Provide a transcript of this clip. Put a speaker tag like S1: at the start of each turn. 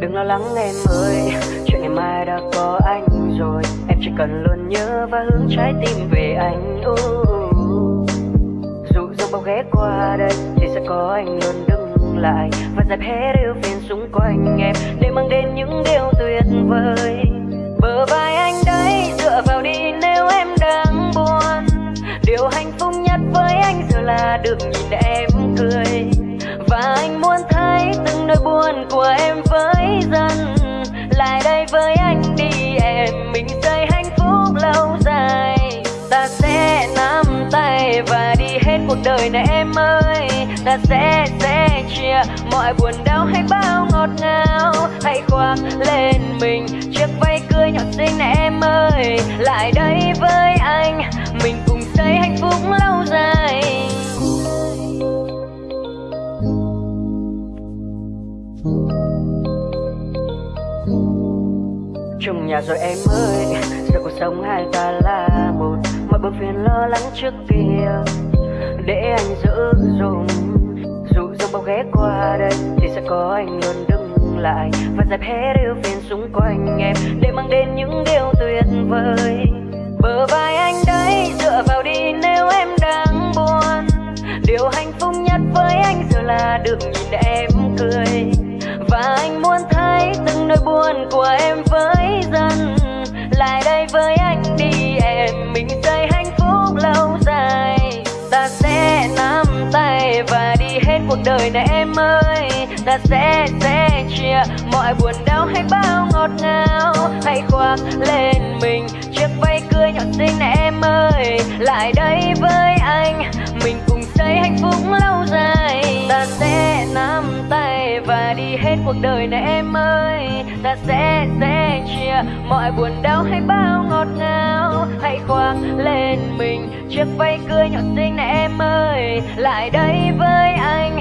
S1: Đừng lo lắng em ơi, Chuyện ngày mai đã có anh rồi. Em chỉ cần luôn nhớ và hướng trái tim về anh. Uh. Dù dẫu bao ghé qua đây Thì sẽ có anh luôn đứng lại. Và dẹp hết yêu phiền xung quanh em Để mang đến những điều tuyệt vời. Bờ vai anh đấy Dựa vào đi nếu em đang buồn. Điều hạnh phúc nhất với anh giờ là được nhìn em của em với dân, Lại đây với anh đi em Mình xây hạnh phúc lâu dài. Ta sẽ nắm tay và đi hết cuộc đời này em ơi. Ta sẽ sẽ chia mọi buồn đau hay bao ngọt ngào. Hãy khoác lên mình chiếc váy cưới nhỏ xinh này em ơi. Lại đây chung nhà rồi em ơi, giờ cuộc sống hai ta là một. Mọi bữa phiền lo lắng trước kia, để anh giữ dùng. Dù dòng bao ghé qua đây, thì sẽ có anh luôn đứng lại. Và dẹp hết yêu phiền xung quanh em, để mang đến những điều tuyệt vời. Bờ vai anh đấy dựa vào đi nếu em đang buồn. Điều hạnh phúc nhất với anh giờ là được nhìn em cười. Đời này em ơi, ta sẽ sẽ chia mọi buồn đau hay bao ngọt ngào. Hãy khoác lên mình chiếc váy cưới nhỏ xinh này em ơi, lại đây với anh. Mình cùng xây hạnh phúc lâu dài. Ta sẽ nắm tay và đi hết cuộc đời này em ơi. Ta sẽ sẽ chia mọi buồn đau hay bao ngọt ngào. Hãy khoác lên mình chiếc váy cưới nhỏ xinh này em ơi, lại đây với anh.